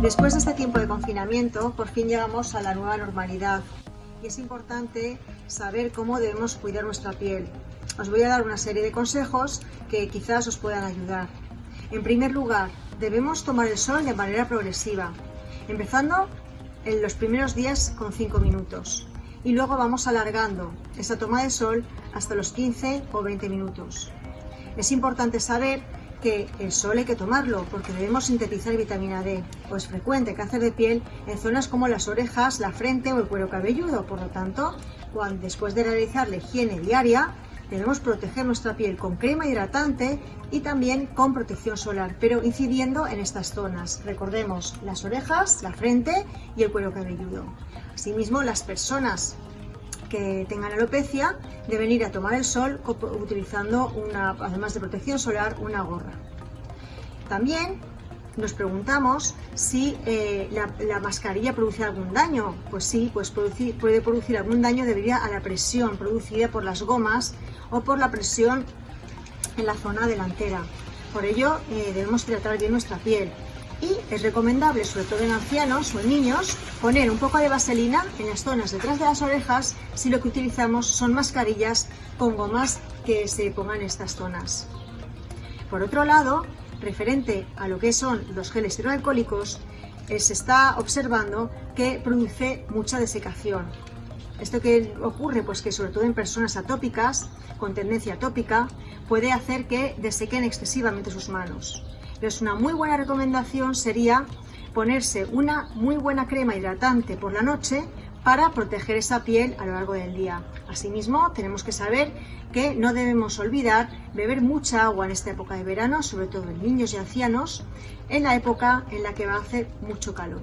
Después de este tiempo de confinamiento, por fin llegamos a la nueva normalidad y es importante saber cómo debemos cuidar nuestra piel. Os voy a dar una serie de consejos que quizás os puedan ayudar. En primer lugar, debemos tomar el sol de manera progresiva, empezando en los primeros días con 5 minutos y luego vamos alargando esa toma de sol hasta los 15 o 20 minutos. Es importante saber que el sol hay que tomarlo porque debemos sintetizar vitamina D, pues frecuente cáncer de piel en zonas como las orejas, la frente o el cuero cabelludo. Por lo tanto, cuando, después de realizar la higiene diaria, debemos proteger nuestra piel con crema hidratante y también con protección solar, pero incidiendo en estas zonas. Recordemos las orejas, la frente y el cuero cabelludo. Asimismo, las personas que tengan alopecia deben ir a tomar el sol utilizando, una, además de protección solar, una gorra. También nos preguntamos si eh, la, mascarilla produce algún daño. Pues sí, pues puede producir algún daño debido a la presión producida por las gomas o por la presión en la zona delantera. Por ello eh, debemos tratar bien nuestra piel es recomendable, sobre todo en ancianos o en niños, poner un poco de vaselina en las zonas detrás de las orejas si lo que utilizamos son mascarillas con gomas que se pongan en estas zonas. Por otro lado, referente a lo que son los geles hidroalcohólicos, eh, se está observando que produce mucha desecación. Esto que ocurre, pues que sobre todo en personas atópicas, con tendencia atópica, puede hacer que desequen excesivamente sus manos. Entonces una muy buena recomendación sería ponerse una muy buena crema hidratante por la noche para proteger esa piel a lo largo del día. Asimismo, tenemos que saber que no debemos olvidar beber mucha agua en esta época de verano, sobre todo en niños y ancianos, en la época en la que va a hacer mucho calor.